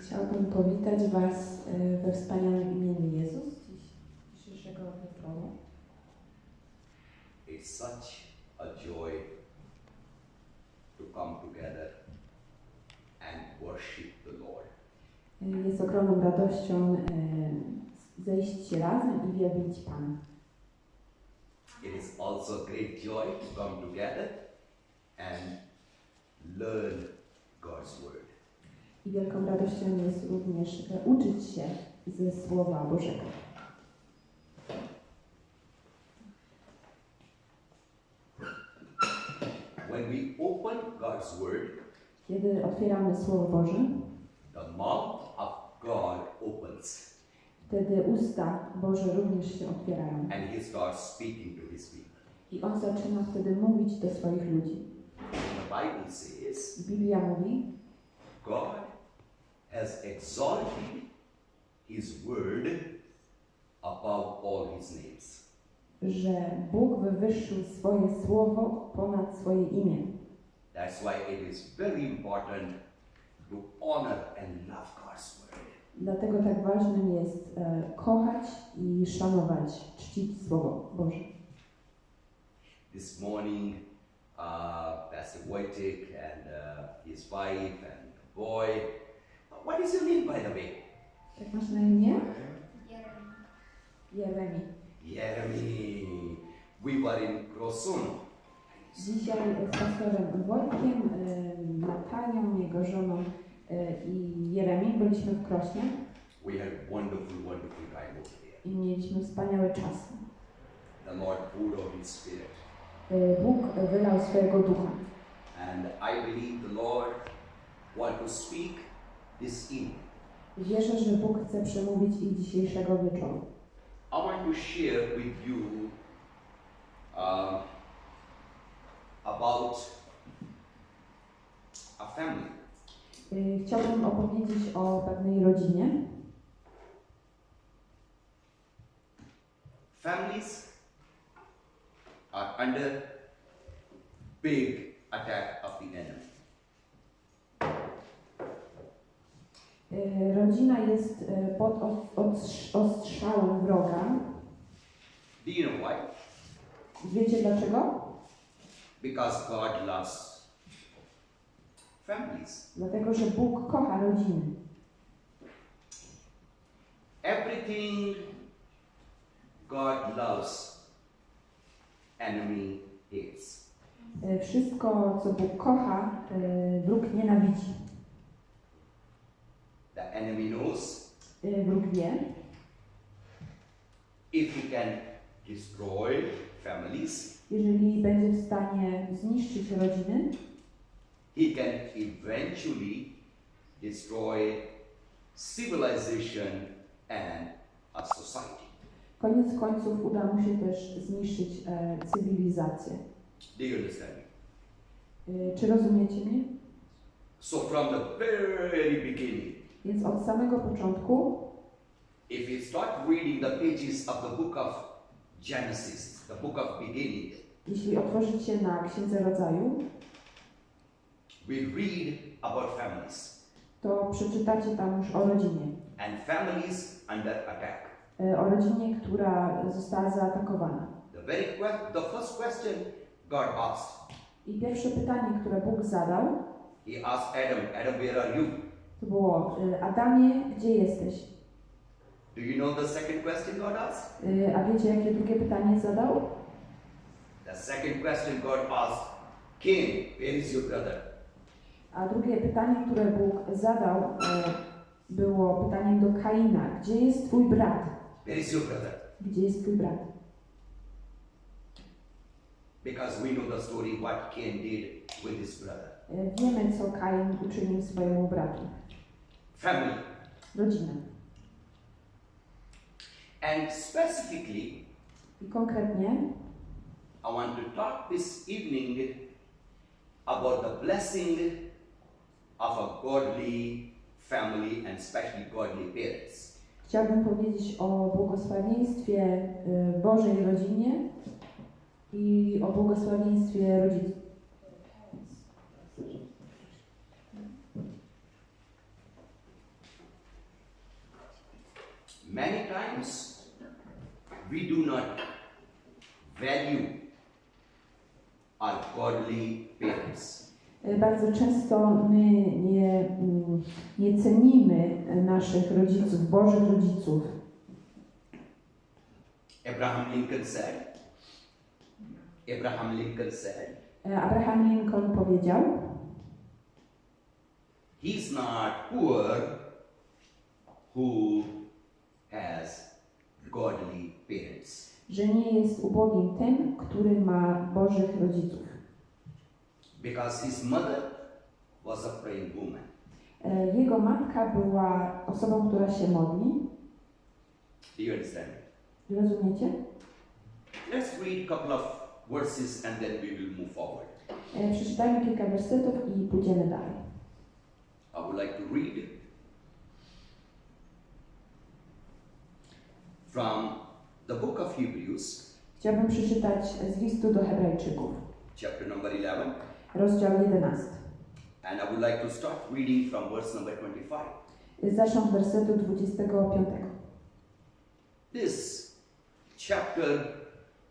Chciałabym powitać Was y, we wspaniałym imieniu Jezus dzisiejszego wieczoru. It's such a joy to come together and worship the Lord. Y, Jest ogromną radością y, zejść się razem i wielbić Pana. It is also great joy to come together and learn God's Word. I wielką radością jest również y, uczyć się ze Słowa Bożego. When we open God's Word, Kiedy otwieramy Słowo Boże, the mouth of God opens wtedy usta Boże również się otwierają. and He starts speaking to His people. I On zaczyna wtedy mówić do swoich ludzi. The Bible says Biblia mówi, God has exalted His Word above all His names. że Bóg wywyższył swoje Słowo ponad swoje imię. That's why it is very important to honor and love God's Word. Dlatego tak ważnym jest e, kochać i szanować, czcić Słowo Boże. This morning, uh, Pastor Wojtek and uh, his wife and boy. What is your name, by the way? Jak masz na imię? Jeremi. Jeremy. We were in Krosun. Dzisiaj z pastorem Wojtkiem, Natalią, jego żoną e, i Jeremi byliśmy w Krośnie We had wonderful, wonderful time over there. i mieliśmy wspaniałe czasy. The Lord poured out His Spirit. E, Bóg wylał swojego ducha. And I believe the Lord want to speak this evening. Wierzę, że Bóg chce przemówić i dzisiejszego wieczoru. I want to share with you um, about a family. Y, Chciałbym opowiedzieć o pewnej rodzinie. Families are under big attack of the enemy. Rodzina jest y, pod os- ostrz- ostrzałem wroga. Do you know why? Wiecie dlaczego? Because God loves families. Dlatego, że Bóg kocha rodziny. Everything God loves, enemy hates. Y, Wszystko, co Bóg kocha, wróg nienawidzi. The enemy knows Y, Wróg wie, if he can destroy families, jeżeli będzie w stanie zniszczyć rodziny, he can eventually destroy civilization and a society. koniec końców uda mu się też zniszczyć e, cywilizację. Do you understand? Y, Czy rozumiecie mnie? So, from the very beginning, Więc od samego początku if start reading the pages of the book of Genesis, the book of beginning, Jeśli otworzycie na Księdze Rodzaju, we read about families to przeczytacie tam już o rodzinie. and families under attack. E, O rodzinie, która została zaatakowana. The very que- the first question God asked, I pierwsze pytanie, które Bóg zadał, He asked Adam, Adam, where are you? To było e, Adamie, gdzie jesteś? Do you know the second question God asked? E, A wiecie, jakie drugie pytanie zadał? The second question God asked, Cain, where is your brother? A drugie pytanie, które Bóg zadał, e, było pytaniem do Kaina. Gdzie jest twój brat? Where is your brother? Gdzie jest twój brat? Because we know the story what Cain did with his brother. Wiemy, co Kain uczynił swojemu bratu. Family. Rodzina. And specifically, I konkretnie I want to talk this evening about the blessing of a godly family and especially godly parents. Chciałabym powiedzieć o błogosławieństwie y, Bożej rodzinie i o błogosławieństwie rodziców. Many times we do not value our godly parents. E, Bardzo często my nie, mm, nie cenimy naszych rodziców, Bożych rodziców. Abraham Lincoln said, Abraham Lincoln said, E, Abraham Lincoln powiedział, He's not poor who has godly parents. że nie jest ubogim tym, który ma Bożych rodziców. Because his mother was a praying woman. E, Jego matka była osobą, która się modli. Do you understand? Rozumiecie? Let's read a couple of verses and then we will move forward. E, Przeczytajmy kilka wersetów i pójdziemy dalej. I would like to read from the book of Hebrews, Chciałbym przeczytać z listu do Hebrajczyków, chapter number 11, rozdział 11. and I would like to start reading from verse number 25. E, Zacznę od wersetu 25. This chapter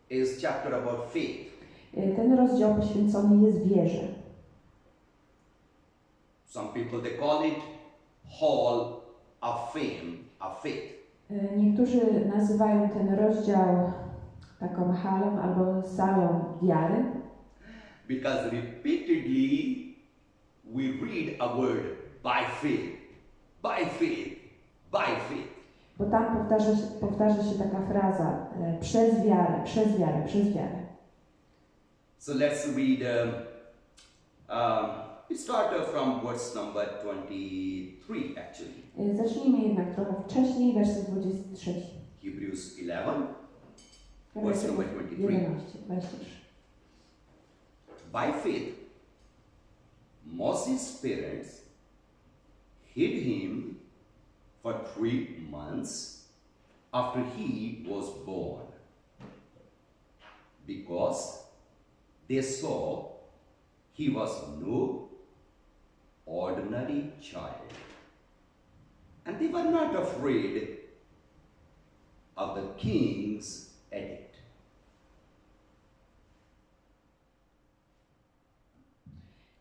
is chapter about faith. E, Ten rozdział poświęcony jest wierze. Some people they call it hall of fame of faith. E, Niektórzy nazywają ten rozdział taką halą albo salą wiary, Because repeatedly we read a word by faith, by faith, by faith. bo tam powtarza się, powtarza się taka fraza e, przez wiarę, przez wiarę, przez wiarę. So let's read. Um, um, we start from verse number 23 actually. Zacznijmy jednak trochę wcześniej, werset 23. Hebrews 11, verse number 23. 11, 23. By faith, Moses' parents hid him for three months after he was born because they saw he was no ordinary child. And they were not afraid of the king's edict.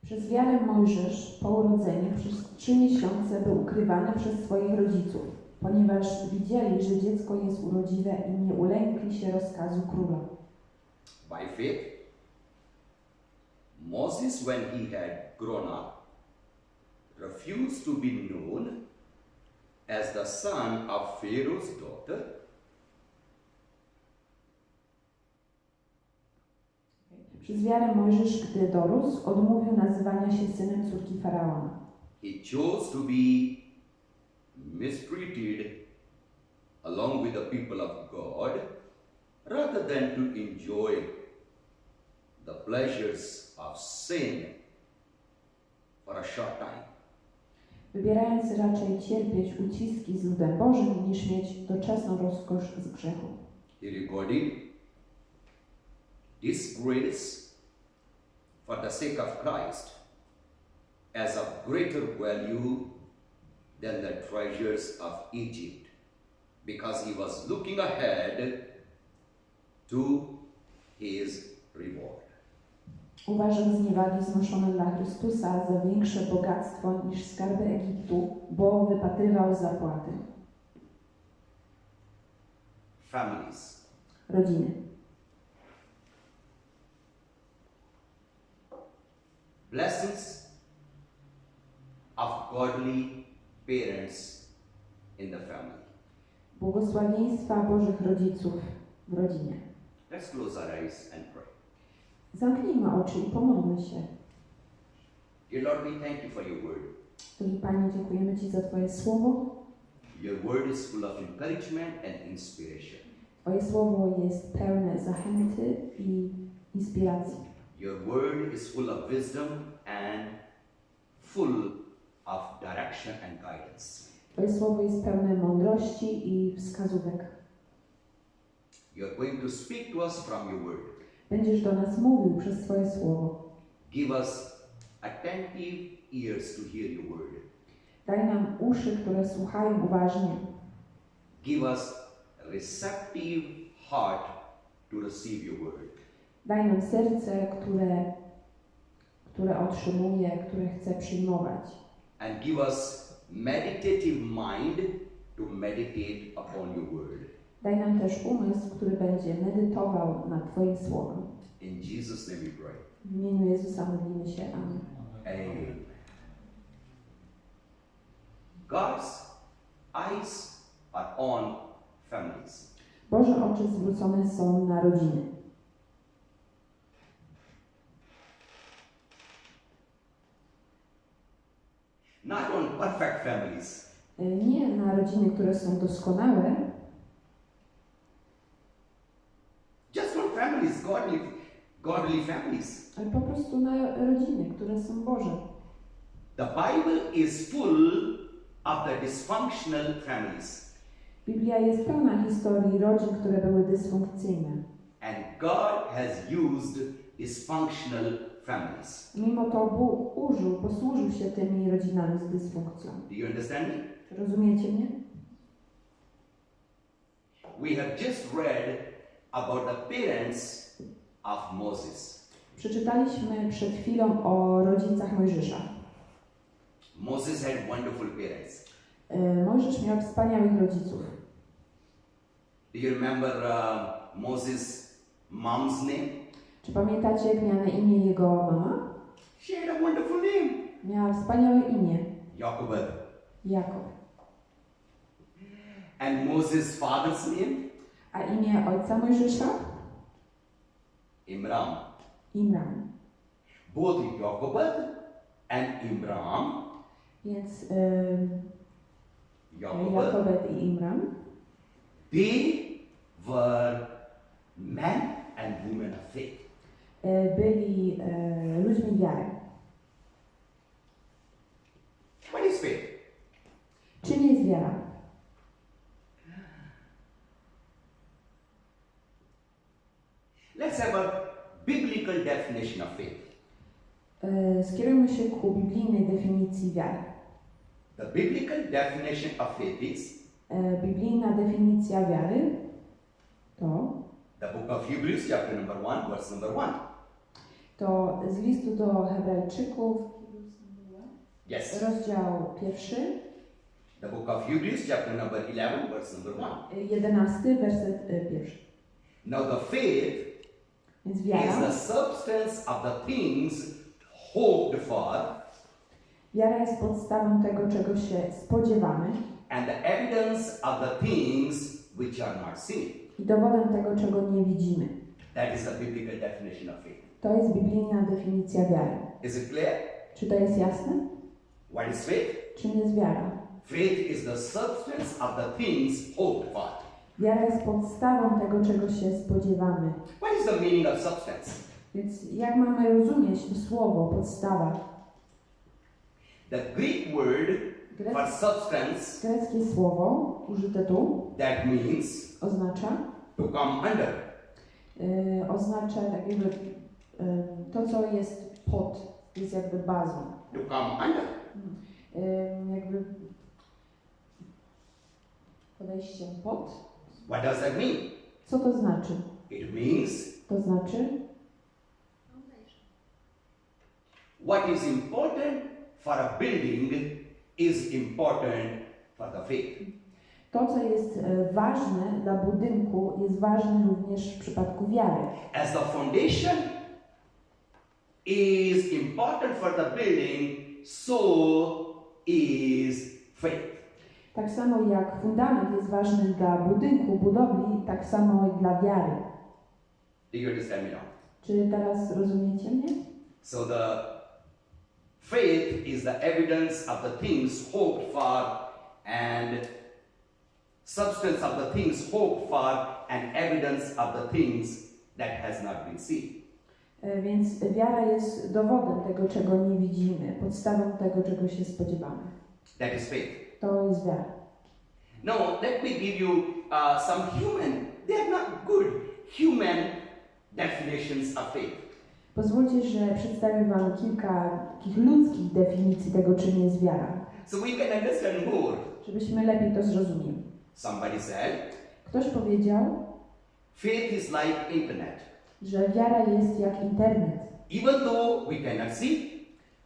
Przez wiarę Mojżesz po urodzeniu przez trzy miesiące był ukrywany przez swoich rodziców, ponieważ widzieli, że dziecko jest urodziwe i nie ulękli się rozkazu króla. By faith, Moses, when he had grown up, refused to be known as the son of Pharaoh's daughter, Przez wiarę Mojżesz, gdy dorósł, odmówił nazywania się synem córki Faraona. he chose to be mistreated along with the people of God rather than to enjoy the pleasures of sin for a short time. Wybierając raczej cierpieć uciski z ludem Bożym, niż mieć doczesną rozkosz z grzechu. He recorded disgrace for the sake of Christ as of greater value than the treasures of Egypt, because he was looking ahead to his reward. Uważam zniewagi znoszone dla Chrystusa za większe bogactwo niż skarby Egiptu, bo wypatrywał zapłaty. Families. Rodziny. Blessings of godly parents in the family. Błogosławieństwa Bożych rodziców w rodzinie. Let's close our eyes and pray. Zamknijmy oczy i pomódlmy się. Dear Lord, we thank you for your word. Drogi Panie, dziękujemy Ci za Twoje słowo. Your word is full of encouragement and inspiration. Twoje słowo jest pełne zachęty i inspiracji. Your word is full of wisdom and full of direction and guidance. Twoje słowo jest pełne mądrości i wskazówek. You're going to speak to us from your word. Będziesz do nas mówił przez Twoje słowo. Give us attentive ears to hear your word. Daj nam uszy, które słuchają uważnie. give us receptive heart to receive your word. Daj nam serce, które, które otrzymuje, które chce przyjmować. And give us meditative mind to meditate upon your word. Daj nam też umysł, który będzie medytował nad Twoim słowem. In Jesus' name we pray. W imieniu Jezusa modlimy się. Amen. Amen. God's eyes are on families. Boże oczy zwrócone są na rodziny. Not on perfect families, Y, Nie na rodziny, które są doskonałe, just on families, godly, godly families. ale po prostu na rodziny, które są Boże. The Bible is full of the dysfunctional families. Biblia jest pełna historii rodzin, które były dysfunkcyjne. And God has used dysfunctional families. Mimo to Bóg użył, posłużył się tymi rodzinami z dysfunkcją. Do you understand me? Rozumiecie mnie? We have just read about the parents of Moses. Przeczytaliśmy przed chwilą o rodzicach Mojżesza. Moses had wonderful parents. Y, Mojżesz miał wspaniałych rodziców. Do you remember uh, Moses' mom's name? Czy pamiętacie, jak miała na imię jego mama? She had a wonderful name. Miała wspaniałe imię. Jochebed. Jakob. And Moses' father's name? A imię ojca Mojżesza? Imram. Imram. Both Jochebed and Imram, Więc y, Jochebed, Jakobet i Imram they were men and women of faith. y, byli y, ludźmi wiary. What is faith? Czym jest wiara? Let's have a biblical definition of faith. Y, Skierujmy się ku biblijnej definicji wiary. The biblical definition of faith is Y, Biblijna definicja wiary to, the book of Hebrews, chapter number 1, verse number 1. to z listu do Hebrajczyków, Yes. rozdział pierwszy, The book of Hebrews, chapter number 11, verse number 1. y, jedenasty, werset pierwszy. Now, the faith Więc is wiara, the substance of the things hoped for wiara jest podstawą tego, czego się spodziewamy and the evidence of the things which are not seen. i dowodem tego, czego nie widzimy. That is the biblical definition of faith. To jest biblijna definicja wiary. Is it clear? Czy to jest jasne? What is faith? Czym jest wiara? Faith is the substance of the things hoped for. Wiara jest podstawą tego, czego się spodziewamy. What is the meaning of substance? Więc jak mamy rozumieć to słowo, podstawa? The Greek word for Grec, substance greckie słowo użyte tu that means oznacza, to come under. y, oznacza tak jakby y, to, co jest pod, jest jakby bazą. To come under. Y, jakby podejście pod. What does that mean? Co to znaczy? It means To znaczy, what is important for a building is important for the faith. to, co jest e, ważne dla budynku, jest ważne również w przypadku wiary. As the foundation is important for the building, so is faith. Tak samo jak fundament jest ważny dla budynku, budowli, tak samo i dla wiary. Do you understand me now? Czy teraz rozumiecie mnie? So the faith is the evidence of the things hoped for and substance of the things hoped for and evidence of the things that has not been seen. E, Więc wiara jest dowodem tego, czego nie widzimy, podstawą tego, czego się spodziewamy. That is faith. To jest wiara. Now, let me give you uh, some human, they're not good human definitions of faith. Pozwólcie, że przedstawię Wam kilka takich ludzkich definicji tego, czym jest wiara, So we can understand more. żebyśmy lepiej to zrozumieli. Somebody said, Ktoś powiedział, faith is like internet. że wiara jest jak internet. Even though we cannot see,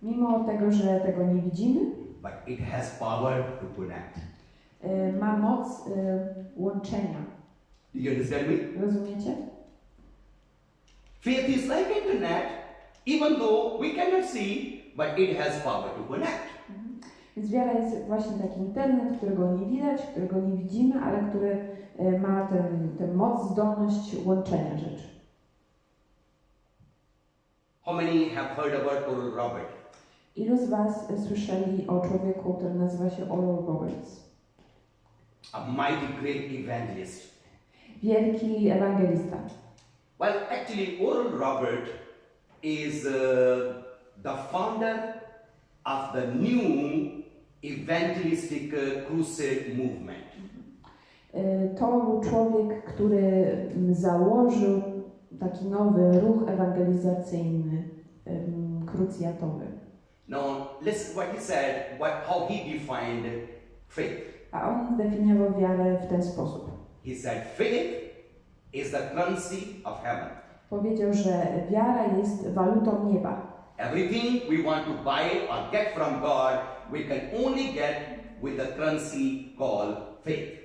Mimo tego, że tego nie widzimy, but it has power to connect. y, ma moc y, łączenia. Do you understand me? Rozumiecie? Faith is like internet, even though we cannot see, but it has power to connect. Więc wiara jest właśnie taki internet, którego nie widać, którego nie widzimy, ale który y, ma ten, tę moc, zdolność łączenia rzeczy. How many have heard about Oral Robert? Ilu z Was słyszeli o człowieku, który nazywa się Oral Roberts? A mighty great evangelist. Wielki ewangelista. Well, actually, Oral Robert is uh, the founder of the new evangelistic uh, crusade movement. Y, To był człowiek, który mm, założył taki nowy ruch ewangelizacyjny, krucjatowy. Now, listen what he said, what, how he defined faith. A on zdefiniował wiarę w ten sposób. He said, faith is the currency of heaven. Powiedział, że wiara jest walutą nieba. Everything we want to buy or get from God, we can only get with the currency called faith.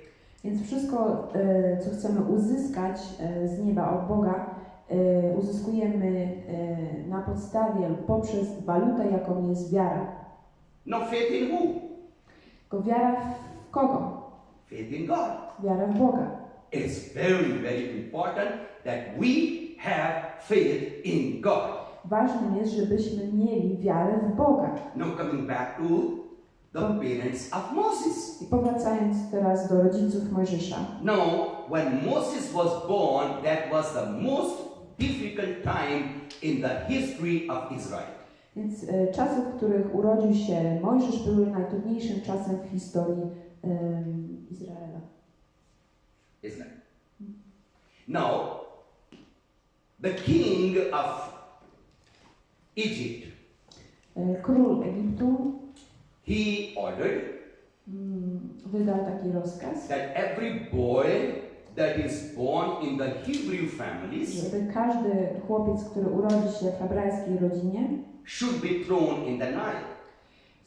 Więc wszystko, e, co chcemy uzyskać e, z nieba od Boga, uzyskujemy e, na podstawie lub poprzez walutę, jaką jest wiara. No faith in who? Tylko wiara w kogo? Faith in God. Wiara w Boga. It's very, very important that we have faith in God. Ważnym jest, żebyśmy mieli wiarę w Boga. Now coming back to the parents of Moses. I powracając teraz do rodziców Mojżesza. Now, when Moses was born, that was the most difficult time in the history of Israel. Więc e, czasy, w których urodził się Mojżesz, były najtrudniejszym czasem w historii em, Izraela. Isn't it? Now, the king of Egypt, E, Król Egiptu he ordered mm, wydał taki rozkaz, that every boy that is born in the Hebrew families żeby każdy chłopiec, który urodzi się w hebrajskiej rodzinie, should be thrown in the Nile,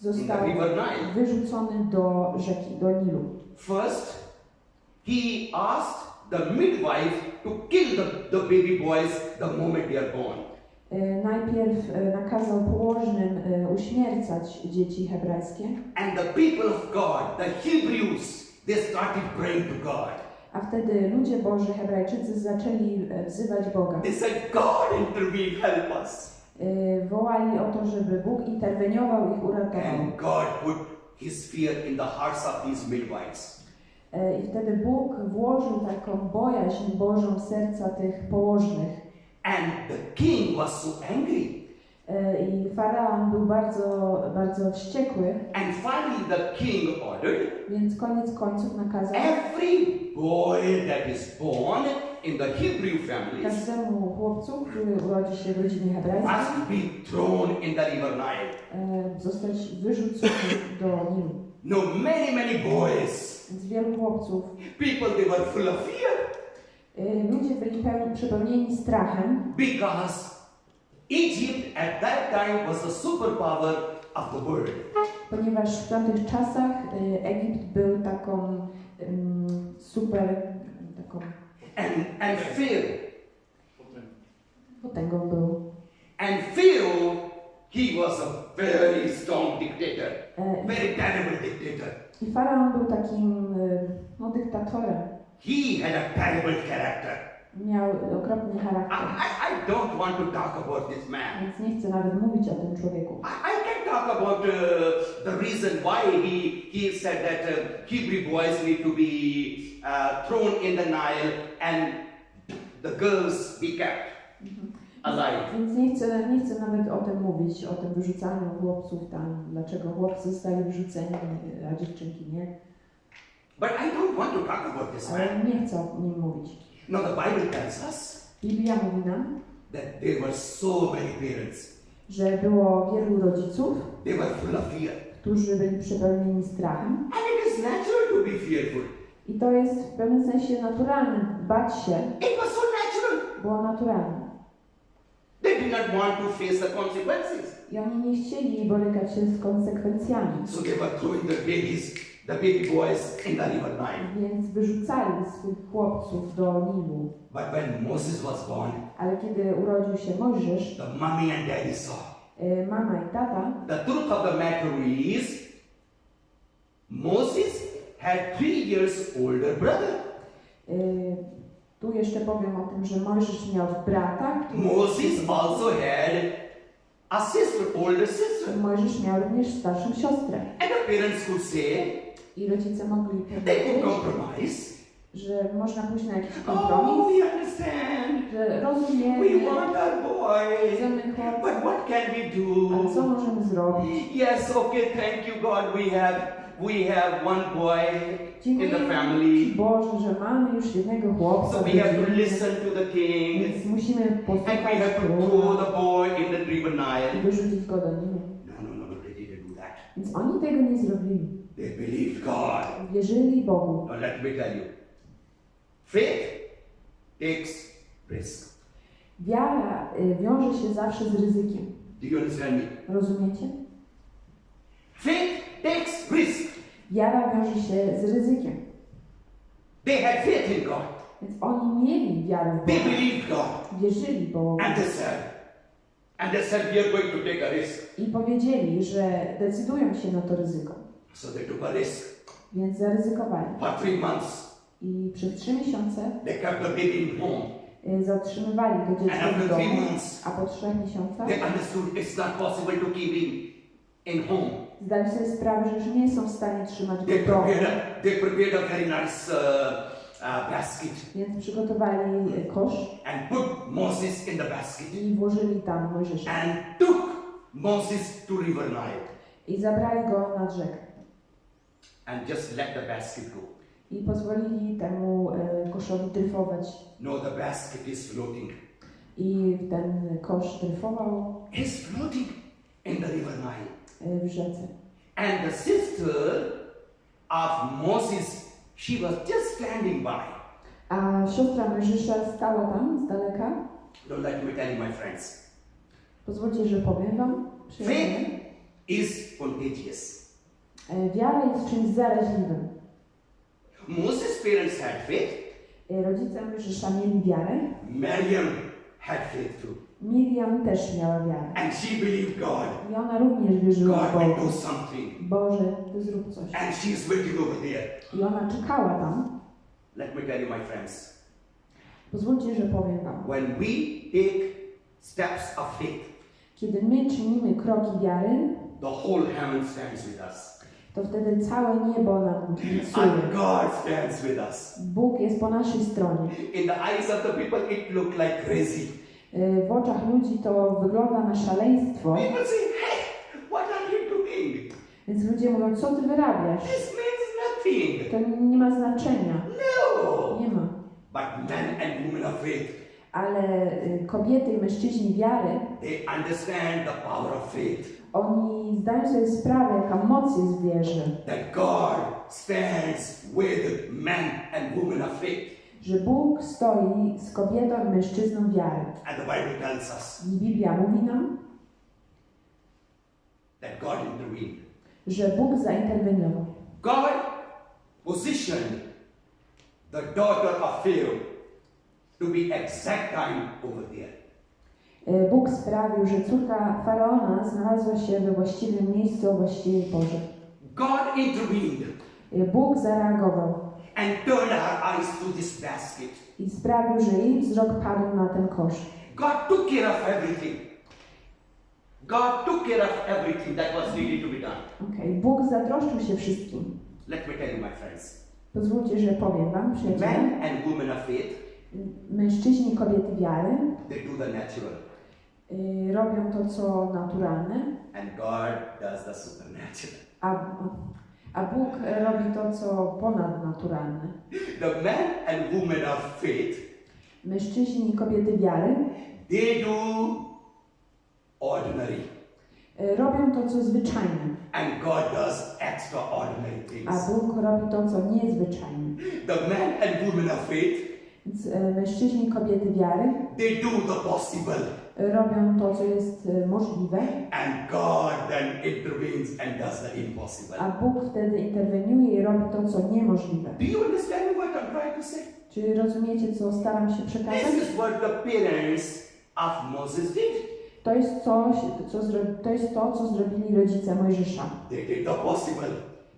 in the został river Nile. wyrzucony do rzeki, do Nilu. First, he asked the midwife to kill the, the baby boys the moment they are born. E, Najpierw e, nakazał położnym e, uśmiercać dzieci hebrajskie, And the people of God, the Hebrews, they started praying to God. A wtedy ludzie Boży, Hebrajczycy, zaczęli e, wzywać Boga. They said, God intervene, help us. E, Wołali o to, żeby Bóg interweniował i ich uratował. And God put his fear in the hearts of these midwives. E, I wtedy Bóg włożył taką bojaźń Bożą w serca tych położnych. And the king was so angry. E, I faraon był bardzo, bardzo wściekły, And finally the king ordered więc koniec końców nakazał every boy that is born in the Hebrew families każdemu chłopcu, który urodzi się w rodzinie hebrajskiej, must be thrown in the river Nile. e, zostać wyrzucony do Nilu. No, many, many boys. Więc wielu chłopców, People, they were full of fear e, ludzie byli pełni, przepełnieni strachem, because Egypt at that time was the superpower of the world. ponieważ w tamtych czasach Egipt był taką em, super, taką And, and Pharaoh, potęgą był. and Pharaoh, he was a very strong dictator, very terrible dictator. I faraon był takim no, dyktatorem. He had a terrible character. Miał okropny I, charakter. I, I don't want to talk about this man. Więc nie chcę nawet mówić o tym człowieku. I, I can talk about uh, the reason why he, he said that uh, Hebrew boys need to be uh, thrown in the Nile and the girls be kept alive. Więc nie chcę, nie chcę nawet o tym mówić, o tym wyrzucaniu chłopców tam, dlaczego chłopcy zostali wyrzuceni, a dziewczynki nie. But I don't want to talk about this man. Ale nie chcę o nim mówić. No, the Bible tells us Biblia mówi nam, that there were so many parents. że było wielu rodziców, They were full of fear. którzy byli przepełnieni strachem. And it is natural to be fearful. I to jest w pewnym sensie naturalne. Bać się It was so natural. było naturalne. They did not want to face the consequences. I oni nie chcieli borykać się z konsekwencjami. So they were throwing the babies, the baby boys in the river Nile. Więc wyrzucali swoich chłopców do Nilu. But when Moses was born, Ale kiedy urodził się Mojżesz, the mommy and daddy saw. y, mama i tata, The truth of the matter is, Moses had three years older brother. y, tu jeszcze powiem o tym, że Mojżesz miał brata, który... Moses also had a sister, older sister. Mojżesz miał również starszą siostrę. And the parents could say, I rodzice mogli powiedzieć, compromise. że można pójść na jakiś Oh, kompromis, we understand. że We rozumiemy, want our boy. chcemy But what can we ale co do? możemy zrobić? Yes, okay, thank you, God. We have we have one boy in the family. Boże, że mamy już jednego chłopca, So we have to listen to the king. więc musimy And we posłuchać have to throw the boy in the river i wyrzucić go do Nilu. No, no, no, no, they didn't do that. Więc oni tego nie zrobili. They believed God. Wierzyli Bogu. Now let me tell you. Faith takes risk. Wiara y, wiąże się zawsze z ryzykiem. Do you understand me? Rozumiecie? Faith takes risk. Wiara wiąże się z ryzykiem. They had faith in God. Więc oni mieli wiarę w They Boga. believed God. Wierzyli Bogu. And they said, and they said, we are going to take a risk. I powiedzieli, że decydują się na to ryzyko. So they took a risk. Więc zaryzykowali. For three months, I przez trzy miesiące they kept the baby in home. y, zatrzymywali to dziecko w domu. months, A po trzech miesiącach they understood it's not possible to keep him in home. zdali sobie sprawę, że już nie są w stanie trzymać go w domu. they prepared a very nice uh, uh, basket Więc przygotowali y, kosz and put Moses in the basket i włożyli tam Mojżesza. and took Moses to River Nile I zabrali go nad rzekę. And just let the basket go. I pozwolili temu y, koszowi dryfować. No, the basket is floating. I ten kosz dryfował It's floating in the River Nile. y, w rzece. And the sister of Moses, she was just standing by. A siostra Mojżesza stała tam z daleka. Don't let me tell you, my friends. Pozwólcie, że powiem wam. Faith is contagious. E, Wiara jest czymś zaraźliwym. Moses' parents had faith. Rodzice Mojżesza mieli wiarę. Miriam had faith too. Miriam też miała wiarę. And she believed God. I ona również wierzyła God Boga. do something. Boże, Ty zrób coś. And she's waiting over there. I ona czekała tam. Let me tell you, my friends. Pozwólcie, że powiem wam. When we take steps of faith, Kiedy my czynimy kroki wiary, the whole heaven stands with us. To wtedy całe niebo nam And kibicuje. God stands with us. Bóg jest po naszej stronie. In the eyes of the people, it looked like crazy. E, W oczach ludzi to wygląda na szaleństwo, People say, hey, what are you doing? więc ludzie mówią, co ty wyrabiasz? This means nothing. To nie ma znaczenia. No. Nie ma. But men and women of faith, Ale y, kobiety i mężczyźni wiary, they understand the power of faith. Oni zdają sobie sprawę, jaka moc jest w wierze, That God stands with men and women of faith. że Bóg stoi z kobietą i mężczyzną wiary. And the Bible tells us I Biblia mówi nam, that God intervened. że Bóg zainterweniował. God positioned the daughter of Pharaoh to be exact time over there. Y, Bóg sprawił, że córka Faraona znalazła się we właściwym miejscu o właściwej porze. God intervened Y, Bóg zareagował and turned her eyes to this basket. i sprawił, że jej wzrok padł na ten kosz. God took care of everything. God took care of everything that was needed to be done. Okay. Bóg zatroszczył się wszystkim. Let me tell you, my friends. Pozwólcie, że powiem wam, przyjaciele, Men and women of faith, mężczyźni i kobiety wiary they do the natural, robią to, co naturalne, and God does the supernatural. a, a Bóg robi to, co ponadnaturalne. The men and women of faith, Mężczyźni i kobiety wiary they do ordinary. E, Robią to, co zwyczajne, And God does extraordinary a things. Bóg robi to, co niezwyczajne. The men and women of faith, e, mężczyźni i kobiety wiary they do the possible. Robią to, co jest e, możliwe, And God then intervenes and does the impossible. a Bóg wtedy interweniuje i robi to, co niemożliwe. Do you understand what I'm trying to say? Czy rozumiecie, co staram się przekazać? This is what the parents of Moses did. To jest, coś, co to jest to, co zrobili rodzice Mojżesza. They did the possible.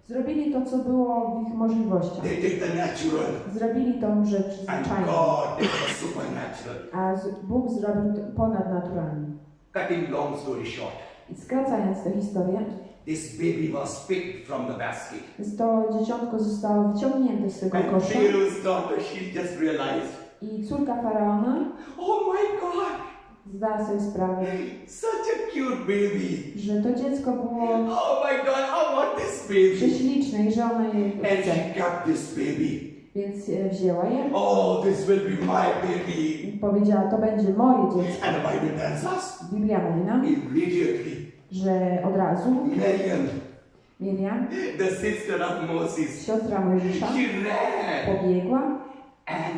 Zrobili to, co było w ich możliwościach. They did the natural. Zrobili tą rzecz And zwyczajną, God did the supernatural. a z- Bóg zrobił to ponadnaturalnie. Cutting long story short, I skracając tę historię, this baby was picked from the basket. to dzieciątko zostało wyciągnięte z tego And kosza Pharaoh's daughter, she just realized, i córka faraona oh my God, zdała sobie sprawę, such a cute baby. że to dziecko było Oh my God, I want this baby. prześliczne i że ona And chce. she kept this baby. Więc e, wzięła je Oh, this will be my baby. i powiedziała, to będzie moje dziecko. And the Bible tells us Biblia mówi nam, immediately że od razu Miriam, Miriam, the sister of Moses, siostra Mojżesza, she ran. pobiegła And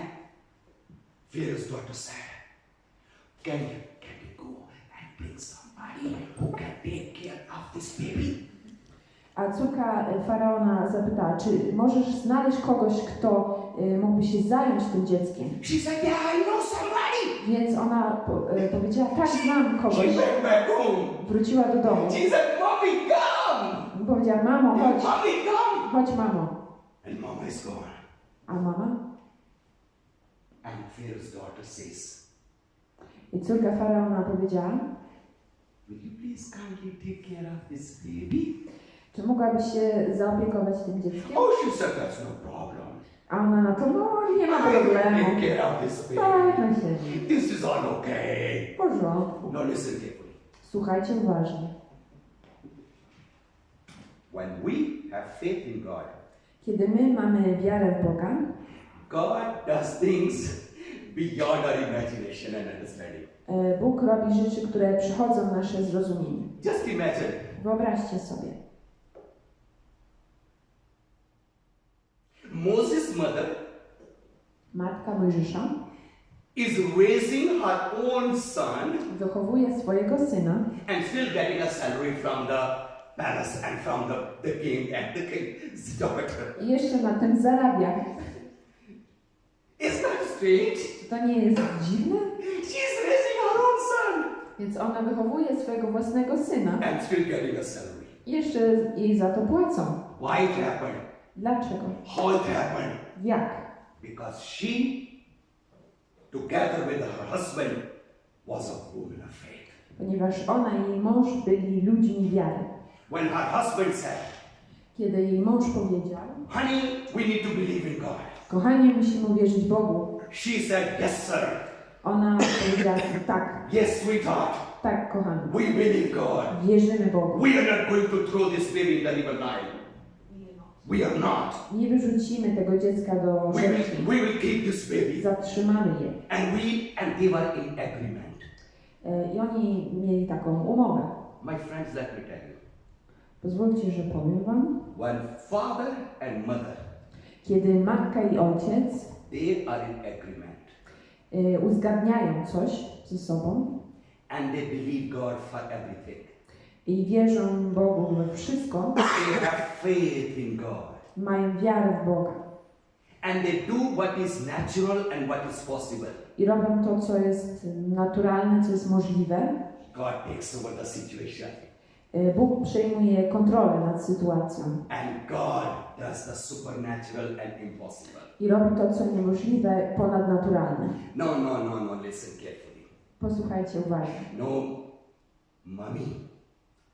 Pharaoh's daughter said, Can you, can you go and bring somebody who can take care of this baby? A córka e, faraona zapytała, czy możesz znaleźć kogoś, kto e, mógłby się zająć tym dzieckiem? She said, Yeah, I know somebody. Więc ona po, e, powiedziała, tak, znam She kogoś. went back home. Wróciła do domu. She said, Mommy, come. I powiedziała, mamo, chodź, Mommy, come. chodź mamo. And Mama is gone. A mama? And Pharaoh's daughter says, I córka faraona powiedziała, Will you please kindly take care of this baby? czy mogłabyś się zaopiekować tym dzieckiem? Oh, she said, That's no problem. A ona na to, no nie ma I will problemu. take care of this Tak, baby. na siebie. This is all okay. W porządku. Now listen carefully. Słuchajcie uważnie. When we have faith in God, Kiedy my mamy wiarę w Boga, God does things beyond our imagination and understanding. E, Bóg robi rzeczy, które przechodzą nasze zrozumienie. Just imagine Wyobraźcie sobie. Moses' mother Matka Mojżesza is raising her own son wychowuje swojego syna and still getting a salary from the palace and from the, the king and the king's daughter. i jeszcze na tym zarabia. Isn't that strange? To nie jest dziwne? She's raising her own son Więc ona wychowuje swojego własnego syna and still getting a salary. i jeszcze jej za to płacą. Why it happened? Dlaczego? How it happened? Jak? Because she, together with her husband, was a woman of faith. Ponieważ ona i jej mąż byli ludźmi wiary. When her husband said, Kiedy jej mąż powiedział, Honey, we need to believe in God. kochanie, musimy uwierzyć Bogu, She said, Yes, sir. ona powiedziała tak, Yes, sweetheart. tak, kochany, We believe God. wierzymy Bogu. We are not going to throw this baby in the river Nile. We are not. Nie wyrzucimy tego dziecka do We will, we will keep this baby. Zatrzymamy je. And we and they were in agreement. E, I oni mieli taką umowę. My friends, let me tell you. Pozwólcie, że powiem wam. When father and mother, Kiedy matka i ojciec they are in agreement e, uzgadniają coś ze sobą and they believe God for everything. i wierzą Bogu we wszystko, They have faith in God. mają wiarę w Boga And they do what is natural and what is possible. i robią to, co jest naturalne, co jest możliwe, God takes over the situation. E, Bóg przejmuje kontrolę nad sytuacją And God does the supernatural and impossible. i robi to, co niemożliwe, ponadnaturalne. No, no, no, no, listen carefully. Posłuchajcie uważnie. No, mommy,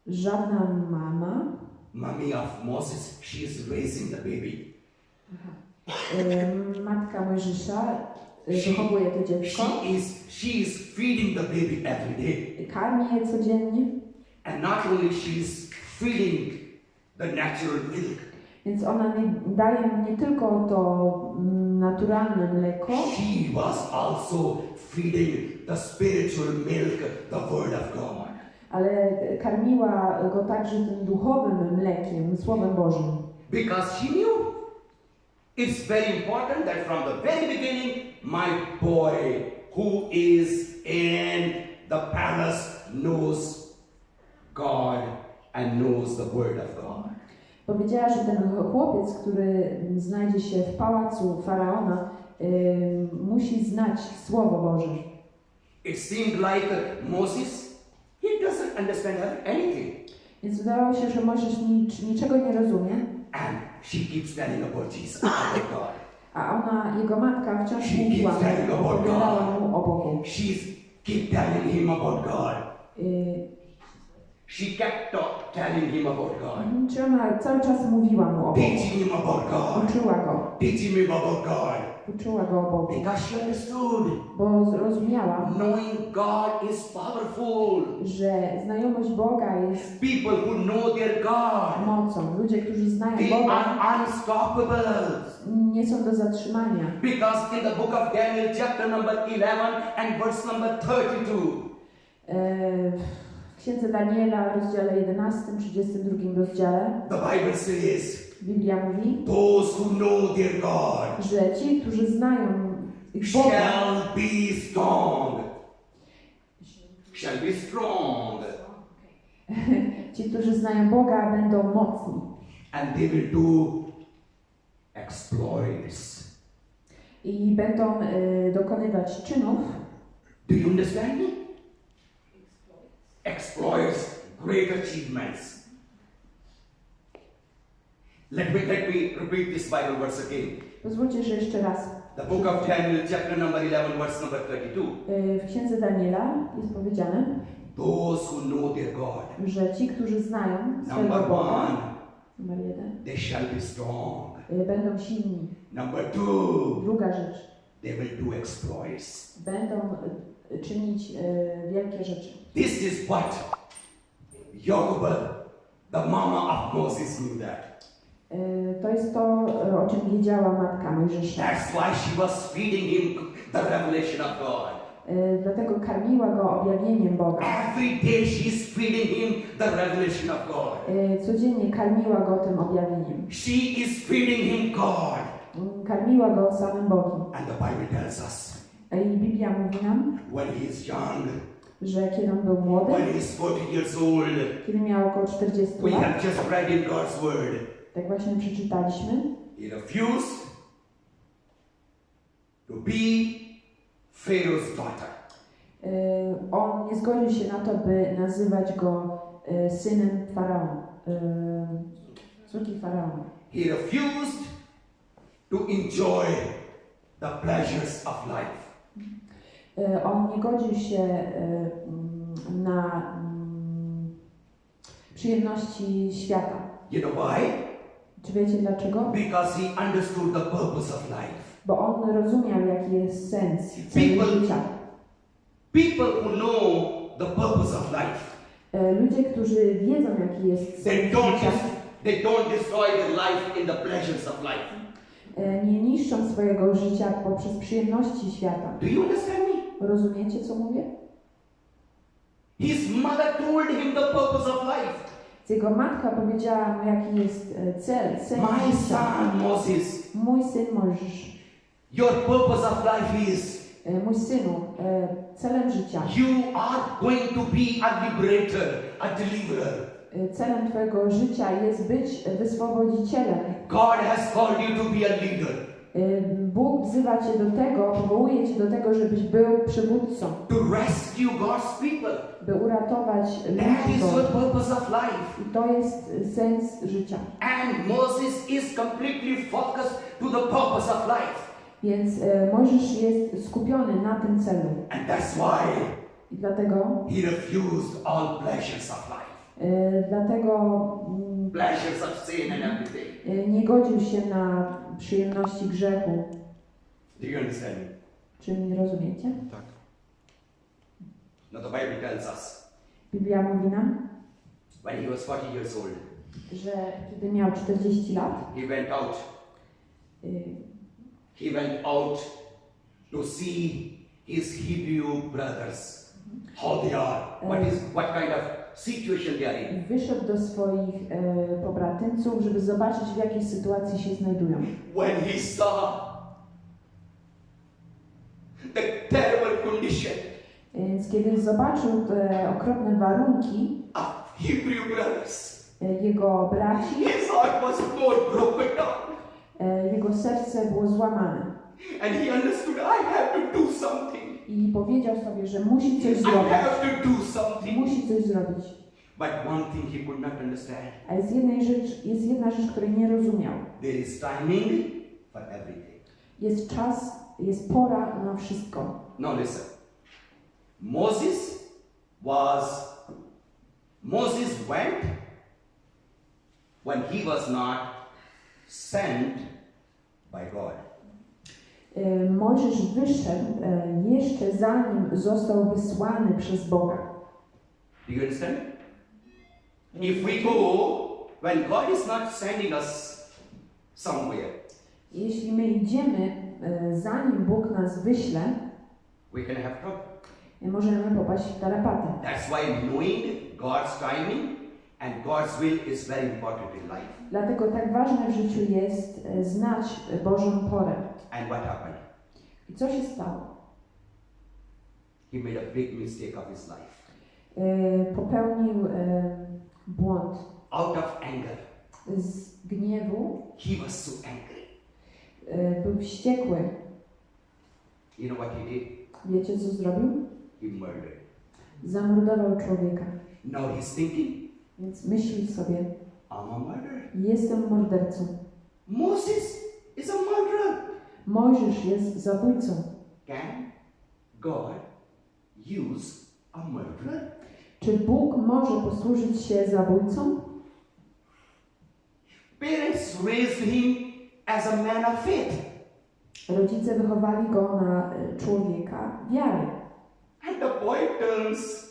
Żadna mama, mommy of Moses, she is raising the baby. e, matka Mojżesza e, wychowuje to dziecko, She is, she is feeding the baby every day. karmi je codziennie, And not only she is feeding the natural milk, więc ona nie, daje nie tylko to mm, naturalne mleko, she was also feeding the spiritual milk, the word of God. ale karmiła go także tym duchowym mlekiem, Słowem Bożym. Because she knew it's very important that from the very beginning, my boy who is in the palace knows God and knows the Word of God. Powiedziała, że ten chłopiec, który znajdzie się w pałacu faraona, y, musi znać Słowo Boże. It seemed like Moses, he doesn't understand anything. Więc wydawało się, że Mojżesz nic, niczego nie rozumie, And she keeps telling about Jesus, about God. a ona, jego matka, wciąż She mówiła keeps telling mu, about opowiadała God. mu o Bogu. She's keep telling him about God. Y, She kept talk, telling him about God. Mhm, Czy ona cały czas mówiła mu o Bogu? Teaching him about God. Uczyła go, Teaching him about God. uczyła go o Bogu, Because she understood. bo zrozumiała, Knowing God is powerful. że znajomość Boga jest People who know their God, mocą. Ludzie, którzy znają they Boga, are unstoppable. nie są do zatrzymania. Because in the book of Daniel, chapter number 11 and verse number 32, E, Księdze Daniela, rozdziale 11, 32 rozdziale, the Bible says, Biblia mówi, Those who know their God że ci, którzy znają ich Boga, shall be strong. Shall be strong. ci, którzy znają Boga, będą mocni And they will do exploits. i będą e, dokonywać czynów, Do you understand me? Exploits, great achievements. Let me, let me repeat this Bible verse again. Pozwólcie, że jeszcze raz. The book of Daniel, chapter number 11, verse number 32. E, W Księdze Daniela jest powiedziane, Those who know their God, że ci, którzy znają swojego number Boga, one, numer jeden, they shall be strong. e, będą silni. Number two, Druga rzecz, they will do exploits. będą czynić e, wielkie rzeczy. This is what Jochebed, the mama of Moses, knew that. E, To jest to, e, o czym wiedziała matka Mojżesza. That's why she was feeding him the revelation of God. Dlatego karmiła go objawieniem Boga. Every day she's feeding him the revelation of God. Codziennie karmiła go tym objawieniem. She is feeding him God. Mm, Karmiła go samym Bogiem. And the Bible tells us I Biblia mówi nam, when he is young, że kiedy on był młody, when he is 40 years old, kiedy miał około 40 we lat, have just read in God's word, tak właśnie przeczytaliśmy, he refused to be Pharaoh's daughter. e, on nie zgodził się na to, by nazywać go e, synem faraona, e, córki faraona. He refused to enjoy the pleasures of life. E, On nie godził się e, mm, na mm, przyjemności świata. You know why? Czy wiecie dlaczego? Because he understood the purpose of life. Bo on rozumiał, jaki jest sens People- życia. People who know the purpose of life, E, Ludzie, którzy wiedzą, jaki jest they sens don't życia, they don't destroy their life in the pleasures of life. nie niszczą swojego życia poprzez przyjemności świata. Do you understand me? Rozumiecie, co mówię? His mother told him the purpose of life. Jego matka powiedziała mu, jaki jest e, cel, sens My son Moses, Mój syn Mojżesz, your purpose of life is e, mój synu, e, celem życia, you are going to be a liberator, a deliverer. celem Twojego życia jest być wyswobodzicielem. God has called you to be a leader, Bóg wzywa Cię do tego, powołuje Cię do tego, żebyś był przywódcą, to rescue God's people. by uratować ludzi. I to jest e, sens życia. And Moses is completely focused to the purpose of life. Więc e, Mojżesz jest skupiony na tym celu. And that's why I dlatego, he refused all pleasures of life. E, dlatego mm, e, nie godził się na przyjemności grzechu. Do you understand me? Czy mnie rozumiecie? Tak. Now the Bible tells us Biblia mówi nam, when he was 40 years old, że kiedy miał 40 lat, he went out. y, He went out to see his Hebrew brothers. how they are, what is what kind of situation they are in. Wyszedł do swoich e, pobratymców, żeby zobaczyć, w jakiej sytuacji się znajdują. When he saw the terrible condition Więc kiedy zobaczył te okropne warunki of Hebrew brothers, e, jego braci, his heart was more broken down. e, jego serce było złamane. And he understood I have to do something. I powiedział sobie, że musi coś zrobić. Musi coś zrobić. But one thing he could not understand A jest, jednej rzecz, jest jedna rzecz, której nie rozumiał. there is timing for everything. Jest czas, jest pora na wszystko. Now listen. Moses was, Moses went when he was not sent by God. E, Mojżesz wyszedł e, jeszcze zanim został wysłany przez Boga. You understand? If we go when God is not sending us somewhere, Jeśli my idziemy, e, zanim Bóg nas wyśle, we can have możemy popaść w tarapatę. That's why knowing God's timing and God's will is very important in life. Dlatego tak ważne w życiu jest e, znać Bożą porę. And what happened? I co się stało? He made a big mistake of his life. E, Popełnił e, błąd Out of anger, z gniewu, he was so angry. e, był wściekły. You know what he did? Wiecie, co zrobił? He murdered. Zamordował człowieka. Now he's thinking, Więc myśli sobie, I'm a murderer. jestem mordercą. Moses is a murderer. Mojżesz jest zabójcą. Can God use a murderer? Czy Bóg może posłużyć się zabójcą? Parents raised him as a man of faith. Rodzice wychowali go na e, człowieka wiary, And the boy turns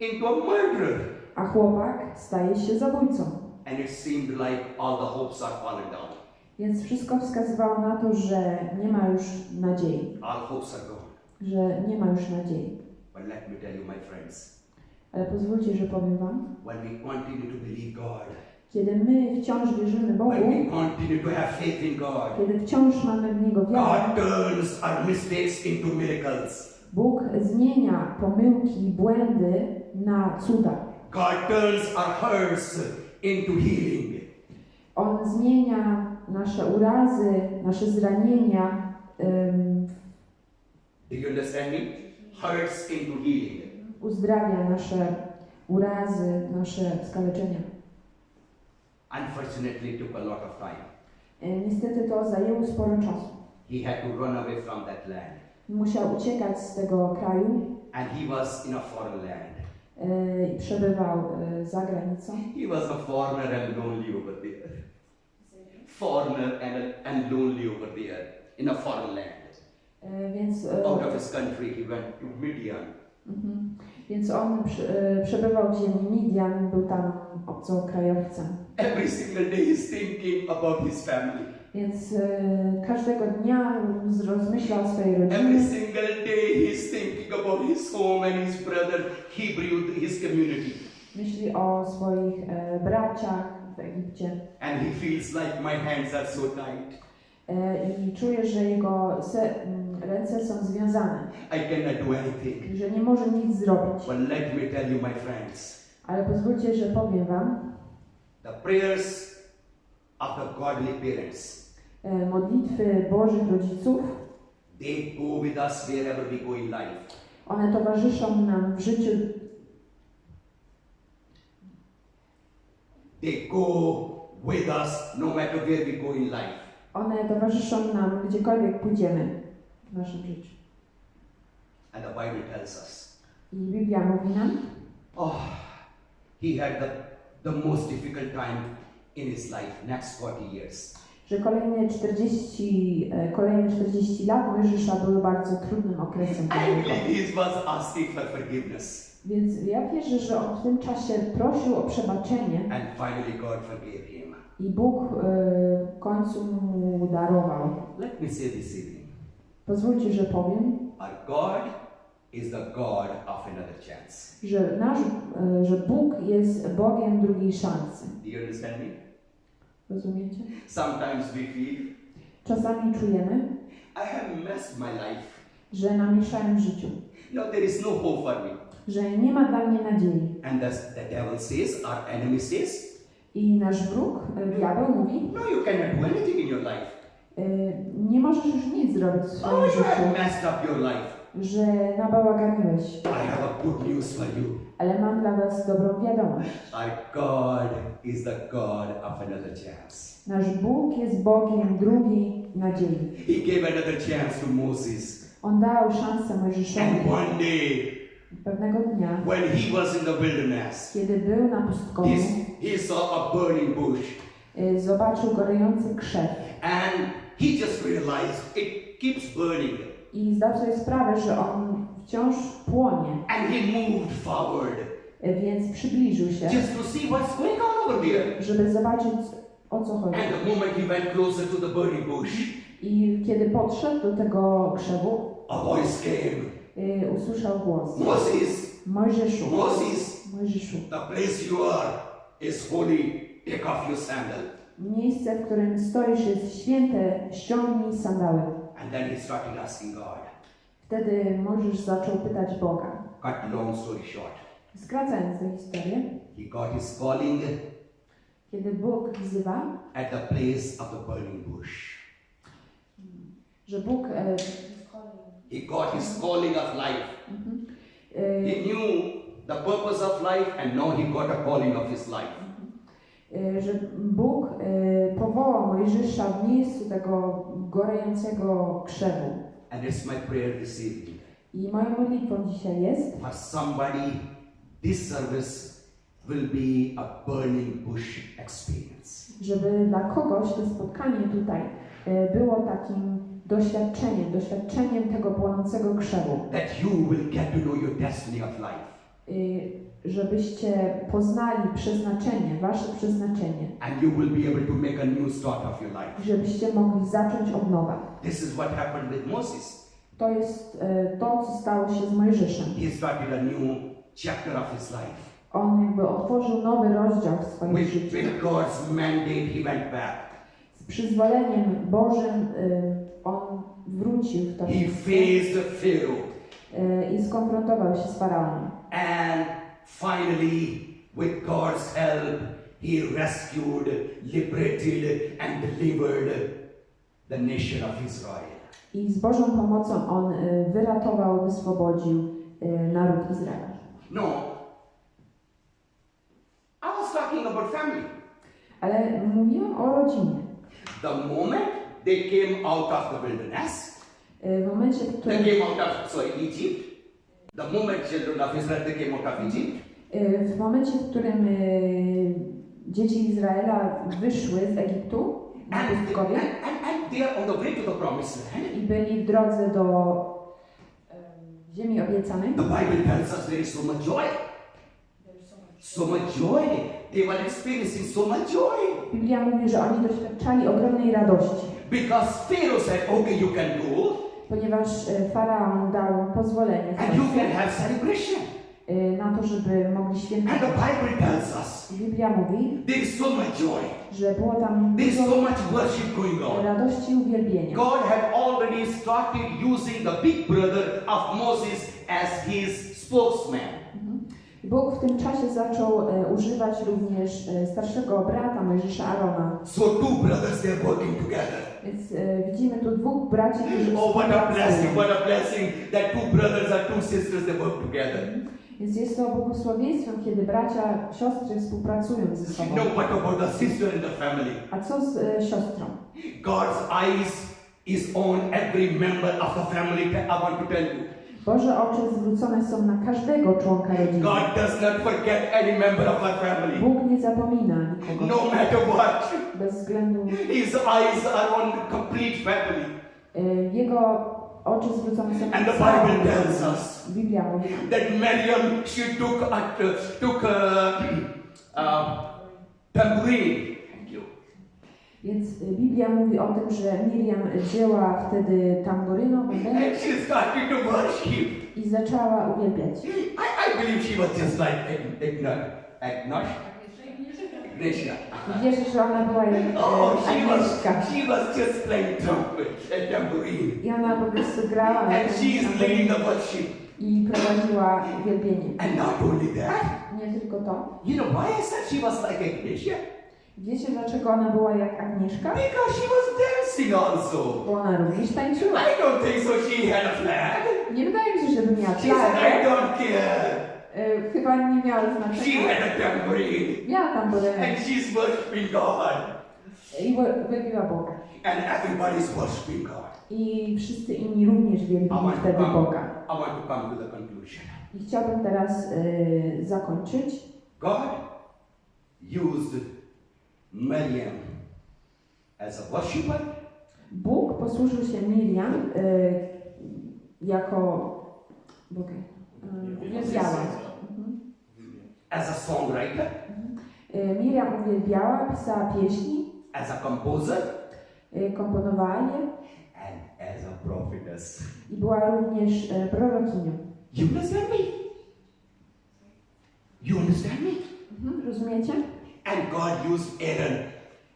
into a murderer. A chłopak staje się zabójcą. And it seemed like all the hopes are falling down. Więc wszystko wskazywało na to, że nie ma już nadziei, All hopes are gone. że nie ma już nadziei. But let me tell you, my friends, Ale pozwólcie, że powiem Wam, when we continue to believe God, kiedy my wciąż wierzymy Bogu, God, kiedy wciąż mamy w Niego wiarę. Bóg zmienia pomyłki i błędy na cuda. God turns our hurts into healing. On zmienia nasze urazy, nasze zranienia em, Do you understand me? Hurts into healing. uzdrawia nasze urazy, nasze skaleczenia. Unfortunately, took a lot of time. E, Niestety to zajęło sporo czasu. He had to run away from that land. Musiał uciekać z tego kraju And he was in a foreign land. E, i przebywał e, za granicą. He was a foreigner and lonely over there. Foreigner and, and lonely over there in a foreign land. E, Więc, Out of his country, he went to Midian. mhm. Więc on przebywał w ziemi Midian, był tam obcokrajowcem. Every single day he's thinking about his family. Więc e, każdego dnia rozmyślał o swojej Every rodzinie. single day he's thinking about his home and his brother, Hebrew, his community. Myśli o swoich e, braciach w Egipcie. And he feels like my hands are so tight. E, I czuje, że jego se, ręce są związane. I cannot do anything. Że nie może nic zrobić. But let me tell you, my friends, Ale pozwólcie, że powiem Wam, the prayers of the godly parents, modlitwy Bożych rodziców, they go with us wherever we go in life. one towarzyszą nam w życiu They go with us no matter where we go in life. One towarzyszą nam gdziekolwiek pójdziemy w naszym życiu. And the Bible tells us, I Biblia mówi nam, oh, he had the, the most difficult time in his life, next 40 years. Że kolejne 40, e, kolejne 40 lat Mojżesza były bardzo trudnym okresem dla niego. Więc ja wierzę, że on w tym czasie prosił o przebaczenie And finally, God forgave him. i Bóg e, w końcu mu darował. Let me say this evening Pozwólcie, że powiem, our God is the God of another chance. że, nasz, e, że Bóg jest Bogiem drugiej szansy. Do you understand me? Rozumiecie? Sometimes we feel, Czasami czujemy, I have messed my life. że namieszałem w życiu, No, there is no hope for me. że nie ma dla mnie nadziei. And thus the devil says, our enemy says, I nasz wróg, e, diabeł, mówi, No, you cannot do anything in your life. e, nie możesz już nic zrobić w Oh, swoim you życiu, have messed up your life. Że nabałaganiłeś. I have a good news for you. Ale mam dla was dobrą wiadomość. Our God is the God of another chance. Nasz Bóg jest Bogiem drugiej nadziei. He gave another chance to Moses. On dał szansę Mojżeszowi And one day, pewnego dnia, when he was in the wilderness, kiedy był na pustkowiu, he, saw a burning bush. y, zobaczył gorejący krzew And he just realized it keeps burning. I zdał sobie sprawę, że on wciąż płonie, And he moved forward y, więc przybliżył się, just to see what's going on over there. żeby zobaczyć o co chodzi. And the moment he went closer to the burning bush, I kiedy podszedł do tego krzewu, a voice came y, usłyszał głos. Moses, Mojżeszu, Moses, Mojżeszu, the place you are is holy. Take off your sandal. miejsce, w którym stoisz jest święte, ściągnij sandały. And then he started asking God. Wtedy Mojżesz zaczął pytać Boga. Cut long story short. Skracając tę historię, He got his calling kiedy Bóg wzywa, at the place of the burning bush. że Bóg e, He got his calling of life. e, He knew the purpose of life, and now he got a calling of his life. e, że Bóg e, powołał Mojżesza w miejscu tego gorejącego krzewu. And it's my prayer this evening. I moją modlitwą dzisiaj jest, For somebody, this service will be a burning bush experience. żeby dla kogoś to spotkanie tutaj e, było takim doświadczeniem, doświadczeniem tego płonącego krzewu. That you will get to know your destiny of life. Y, żebyście poznali przeznaczenie, wasze przeznaczenie, And you will be able to make a new start of your life. żebyście mogli zacząć od nowa. This is what happened with Moses. To jest e, to, co stało się z Mojżeszem. He started a new chapter of his life. On jakby otworzył nowy rozdział w swoim With, życiu. with God's mandate, he went back. Z przyzwoleniem Bożym y, on wrócił w to He miejsce faced Pharaoh. y, i skonfrontował się z Faraonem. And finally, with God's help, he rescued, liberated, and delivered the nation of Israel. I z Bożą pomocą on wyratował, wyswobodził naród Izraela. No, I was talking about family. Ale mówiłam o rodzinie. The moment they came out of the wilderness, W momencie, w they came out of sorry, Egypt. The moment children of Israel they came out of Egypt, W momencie, w którym y, dzieci Izraela wyszły z Egiptu na pustkowie i byli w drodze do em, ziemi obiecanej, The Bible tells us there is so much joy. So much joy. They were experiencing so much joy. Biblia mówi, że oni doświadczali ogromnej radości, Because Pharaoh said, okay, you can go ponieważ y, Faraon dał pozwolenie y, na to, żeby mogli And the świętować. Bible tells us Biblia mówi, there is so much joy. że było tam There is so much worship going on. radości i uwielbienia. God had already started using the big brother of Moses as his spokesman. Bóg w tym czasie zaczął e, używać również e, starszego brata Mojżesza Arona. So two brothers, they're working together. Więc e, widzimy tu dwóch braci, którzy Oh, what a blessing, what a blessing that two brothers and two sisters, they work together. Więc jest to błogosławieństwem, kiedy bracia, siostry współpracują ze sobą. No, what about the sister in the family? A co z e, siostrą? God's eyes is on every member of the family. I want to tell you. Boże oczy zwrócone są na każdego członka rodziny. God does not forget any member of our family. Bóg nie zapomina nikogo. No matter what. Bez względu... His eyes are on the complete family. e, Jego oczy zwrócone są And na the całą Bible tells us Biblia mówi, that Miriam, she took, at, took uh, uh, tambourine. Więc y, Biblia mówi o tym, że Miriam wzięła wtedy worship. i zaczęła uwielbiać. I, I believe she was just like Agn- Agnosh. Agnosia. I wierzę, że ona była jak Oh, e, she was, Agnieszka. she was just playing trumpet and tambourine. I ona po prostu grała And she is leading the worship. i prowadziła uwielbienie. And not only that, Nie tylko to. you know why I said she was like Agnosia? Wiecie, dlaczego ona była jak Agnieszka? Because she was dancing also. Bo ona również tańczyła. I don't think so she had a flag. Nie wydaje mi się, żeby miała She said, I don't care. E, Chyba nie miała She znaczenia. had a tambourine. Miała tamburynek And she's worshiping God. i uwielbiła Boga. And everybody's worshiping God. I wszyscy inni również wielbili wtedy come, Boga. I want to come to the conclusion. I chciałbym teraz e, zakończyć. God used Miriam as a worshiper, Bóg posłużył się Miriam e, jako Boga. E, uwielbiała. Mhm. as a songwriter, E, Miriam uwielbiała, pisała pieśni, as a composer, e, komponowała je and as a prophetess. i była również e, prorokinią. You understand me? You understand me? Mhm, rozumiecie? And God used Aaron,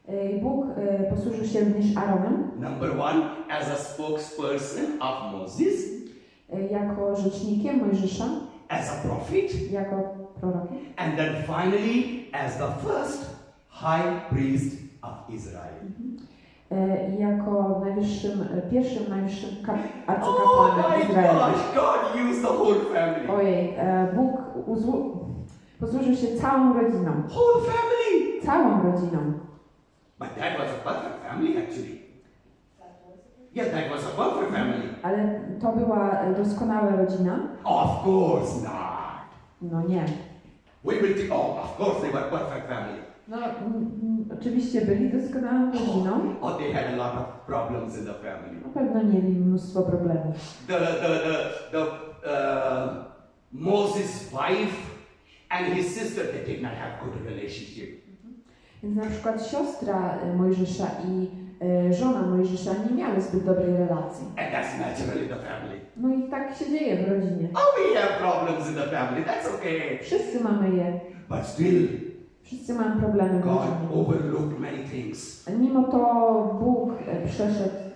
E, Bóg e, posłużył się również Aaronem number one, as a spokesperson of Moses, e, jako rzecznikiem Mojżesza, as a prophet, jako prorokiem. and then finally as the first high priest of Israel. jako najwyższym, pierwszym najwyższym kap- Oh arcykapłanem my Izraela. gosh, God used the whole family. Ojej, Bóg posłużył się całą rodziną. Whole family. Całą rodziną. But that was a perfect family actually. Yeah, that was a perfect family. Ale to była doskonała rodzina? Of course not. No nie. We will think, oh, of course they were perfect family. No oczywiście byli doskonałą rodziną. Oh, they had a lot of problems in the family. Na pewno mieli mnóstwo problemów. The, the, the, the uh, Moses' wife and his sister, they did not have good relationship. Więc na przykład siostra e, Mojżesza i e, żona Mojżesza nie miały zbyt dobrej relacji. And that's naturally the family. No i tak się dzieje w rodzinie. Oh, we have problems in the family. That's okay. Wszyscy mamy je. But still, Wszyscy mamy problemy God overlooked many things. Mimo to Bóg e, przeszedł,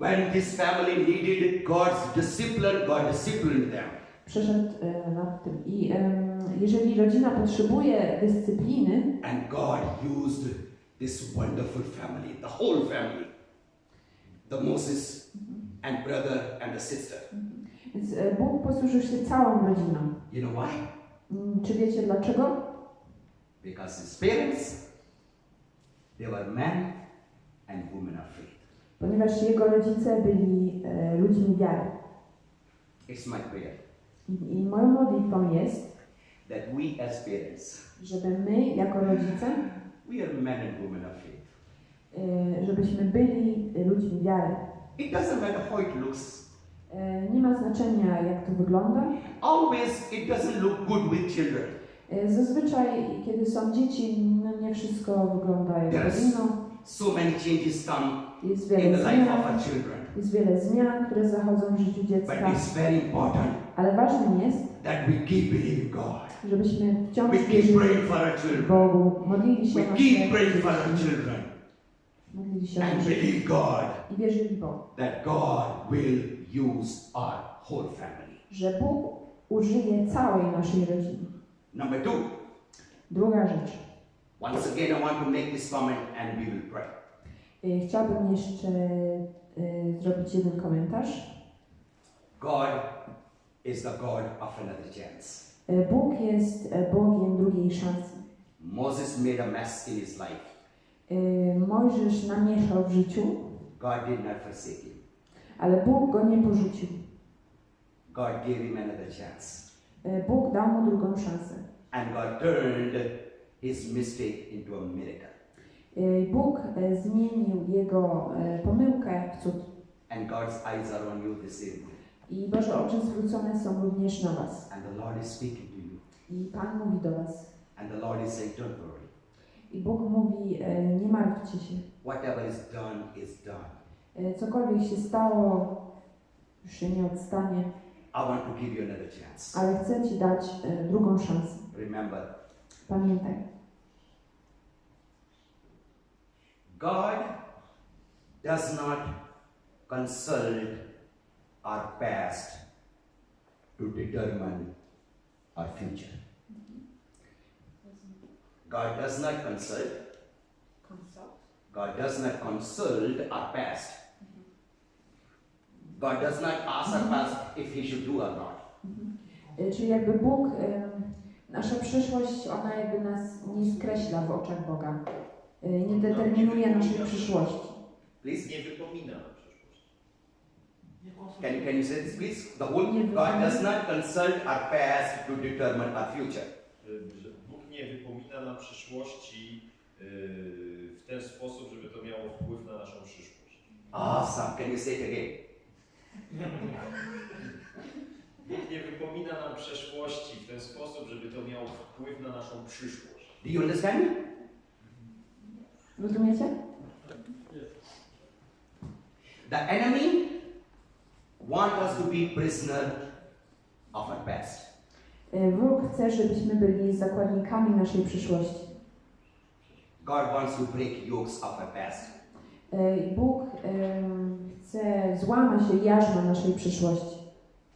When this family needed God's discipline, God disciplined them. Przeszedł e, nad tym. I jeżeli rodzina potrzebuje dyscypliny, And God used this wonderful family, the whole family, the Moses and brother and the sister. więc e, Bóg posłużył się całą rodziną. You know why? Mm, Czy wiecie dlaczego? Because his parents, they were men and women of faith. Ponieważ jego rodzice byli e, ludźmi wiary. It's my prayer I, I moją modlitwą jest, that we as parents, żeby my jako rodzice, we are men and women of faith. e, żebyśmy byli ludźmi wiary. It doesn't matter how it looks. E, Nie ma znaczenia jak to wygląda. Always, it doesn't look good with children. E, Zazwyczaj, kiedy są dzieci, no nie wszystko wygląda jak powinno. So many changes come in the life of our children. Jest wiele zmian, które zachodzą w życiu But dziecka. it's very important Ale ważnym jest, that we keep believing God. żebyśmy wciąż We keep wierzyli praying for our children. Bogu, modlili się We o keep praying for our children modlili się and believe God i wierzyli Bogu, that God will use our whole family. że Bóg użyje całej naszej rodziny. Number two, Druga rzecz. once again, I want to make this comment and we will pray. Y, Chciałabym jeszcze zrobić jeden komentarz. God is the God of another chance. Y, Bóg jest y, Bogiem drugiej szansy. Moses made a mess in his life. Y, Mojżesz namieszał w życiu, God did not forsake him. ale Bóg go nie porzucił. God gave him another chance. Y, Bóg dał mu drugą szansę. And God turned his mistake into a miracle. Y, Bóg y, zmienił jego y, pomyłkę w cud. And God's eyes are on you this evening. I Boże oczy zwrócone są również na Was. And the Lord is speaking to you. I Pan mówi do Was. And the Lord is saying, Don't worry. I Bóg mówi, e, nie martwcie się. Whatever is done is done. E, Cokolwiek się stało, już się nie odstanie, I want to give you another chance. ale chcę Ci dać e, drugą szansę. Remember, Pamiętaj, God does not consult our past to determine our future. God does not consult. God does not consult our past. God does not ask our past if he should do or not. E, czyli jakby Bóg, nasza przyszłość, ona jakby nas nie skreśla w oczach Boga. E, Nie determinuje naszej przyszłości. Please, Nie wypomina can you, can you say this, please? The whole God does not consult our past to determine our future. Y, Bóg nie wypomina nam przyszłości y, w ten sposób, żeby to miało wpływ na naszą przyszłość. Awesome. Can you say it again? Bóg nie wypomina nam przeszłości w ten sposób, żeby to miało wpływ na naszą przyszłość. Do you understand me? Rozumiecie? The enemy want us to be prisoner of our past. E, Wróg chce, żebyśmy byli zakładnikami naszej przyszłości. God wants to break yokes of our past. E, Bóg em, chce złamać jarzmo naszej przyszłości.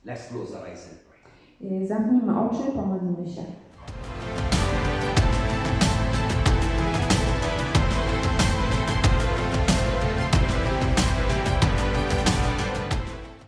Let's close our eyes and pray. E, Zamknijmy oczy, pomodlimy się.